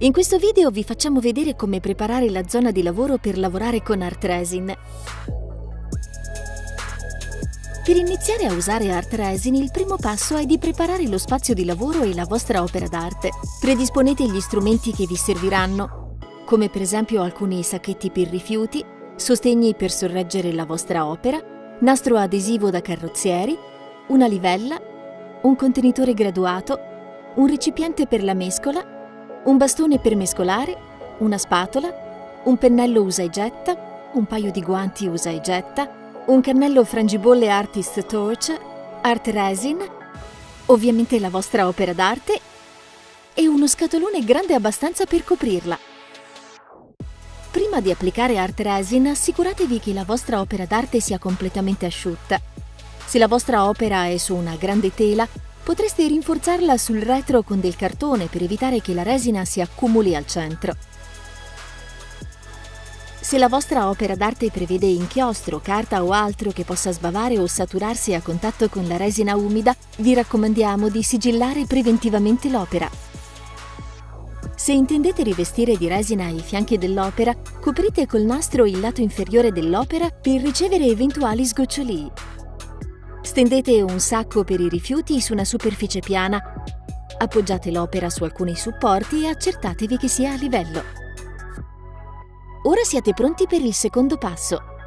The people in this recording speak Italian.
In questo video vi facciamo vedere come preparare la zona di lavoro per lavorare con Art Resin. Per iniziare a usare Art Resin il primo passo è di preparare lo spazio di lavoro e la vostra opera d'arte. Predisponete gli strumenti che vi serviranno, come per esempio alcuni sacchetti per rifiuti, sostegni per sorreggere la vostra opera, nastro adesivo da carrozzieri, una livella, un contenitore graduato, un recipiente per la mescola un bastone per mescolare, una spatola, un pennello usa e getta, un paio di guanti usa e getta, un cannello frangibolle Artist Torch, Art Resin, ovviamente la vostra opera d'arte e uno scatolone grande abbastanza per coprirla. Prima di applicare Art Resin assicuratevi che la vostra opera d'arte sia completamente asciutta. Se la vostra opera è su una grande tela, Potreste rinforzarla sul retro con del cartone per evitare che la resina si accumuli al centro. Se la vostra opera d'arte prevede inchiostro, carta o altro che possa sbavare o saturarsi a contatto con la resina umida, vi raccomandiamo di sigillare preventivamente l'opera. Se intendete rivestire di resina i fianchi dell'opera, coprite col nastro il lato inferiore dell'opera per ricevere eventuali sgocciolii. Stendete un sacco per i rifiuti su una superficie piana. Appoggiate l'opera su alcuni supporti e accertatevi che sia a livello. Ora siete pronti per il secondo passo.